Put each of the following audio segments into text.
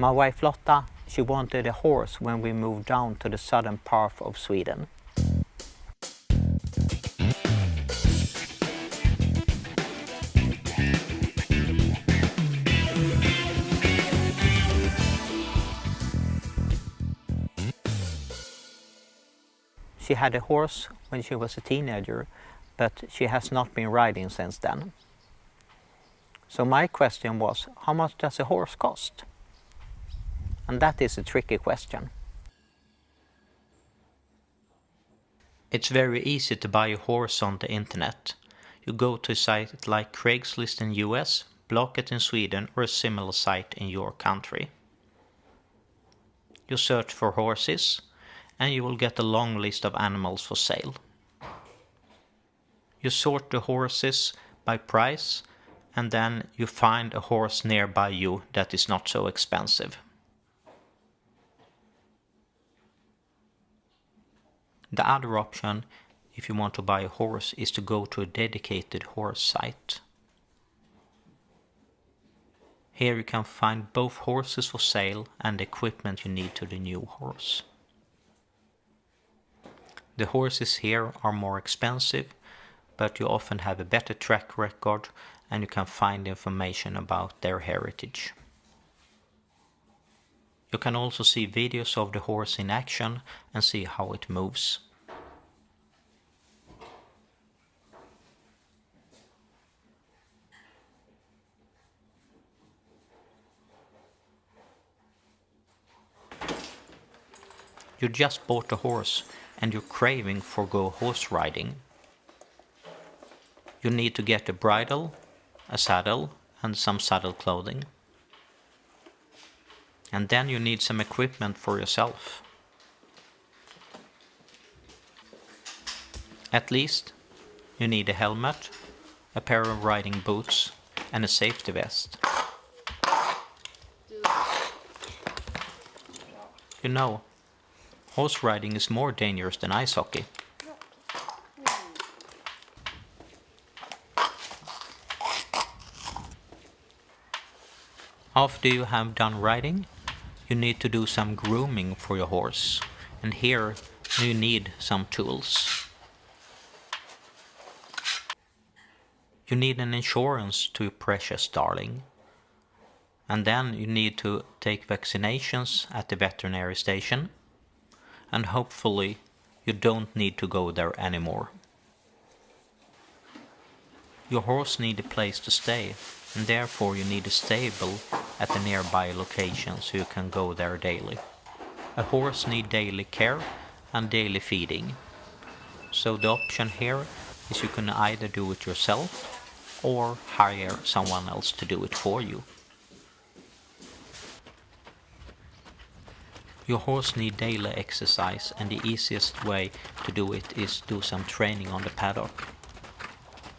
My wife Lotta, she wanted a horse when we moved down to the southern part of Sweden. She had a horse when she was a teenager, but she has not been riding since then. So my question was, how much does a horse cost? And that is a tricky question. It's very easy to buy a horse on the internet. You go to a site like Craigslist in US, Blocket in Sweden or a similar site in your country. You search for horses and you will get a long list of animals for sale. You sort the horses by price and then you find a horse nearby you that is not so expensive. The other option if you want to buy a horse is to go to a dedicated horse site. Here you can find both horses for sale and the equipment you need to the new horse. The horses here are more expensive, but you often have a better track record and you can find information about their heritage. You can also see videos of the horse in action and see how it moves. You just bought a horse and you're craving for go horse riding. You need to get a bridle, a saddle and some saddle clothing. And then you need some equipment for yourself. At least you need a helmet, a pair of riding boots and a safety vest. You know, Horse riding is more dangerous than ice hockey. After you have done riding, you need to do some grooming for your horse. And here you need some tools. You need an insurance to your precious darling. And then you need to take vaccinations at the veterinary station and hopefully you don't need to go there anymore. Your horse need a place to stay and therefore you need a stable at the nearby location so you can go there daily. A horse need daily care and daily feeding. So the option here is you can either do it yourself or hire someone else to do it for you. Your horse need daily exercise and the easiest way to do it is do some training on the paddock.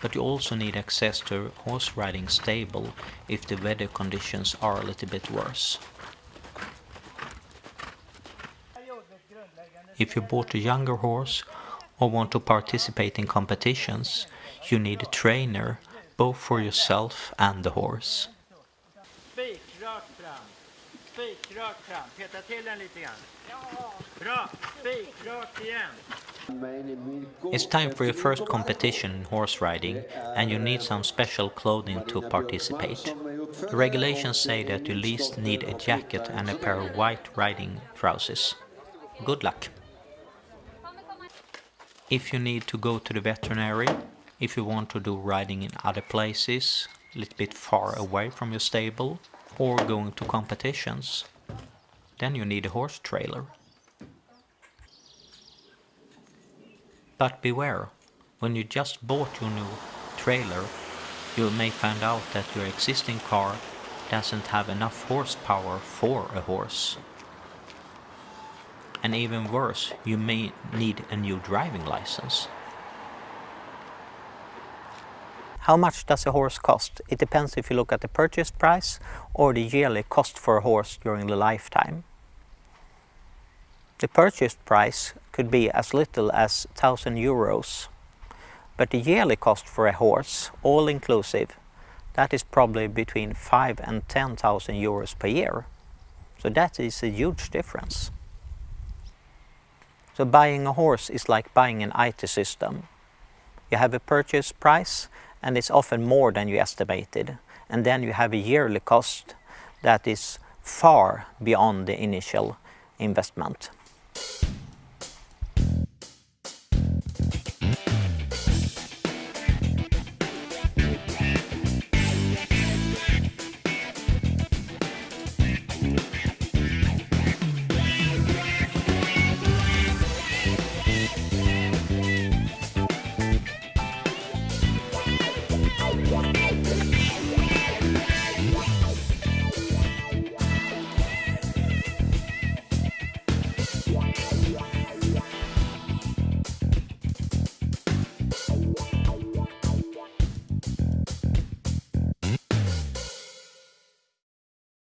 But you also need access to horse riding stable if the weather conditions are a little bit worse. If you bought a younger horse or want to participate in competitions, you need a trainer both for yourself and the horse. Spikrakt fram. Peta till den lite grann. Bra. Spikrakt igen. It's time for your first competition in horse riding and you need some special clothing to participate. The regulations say that you least need a jacket and a pair of white riding trousers. Good luck! If you need to go to the veterinary, if you want to do riding in other places, a little bit far away from your stable, or going to competitions, then you need a horse trailer. But beware, when you just bought your new trailer, you may find out that your existing car doesn't have enough horsepower for a horse. And even worse, you may need a new driving license. How much does a horse cost? It depends if you look at the purchase price or the yearly cost for a horse during the lifetime. The purchase price could be as little as 1000 euros, but the yearly cost for a horse, all inclusive, that is probably between 5 and 10,000 euros per year. So that is a huge difference. So buying a horse is like buying an IT system. You have a purchase price and it's often more than you estimated. And then you have a yearly cost that is far beyond the initial investment.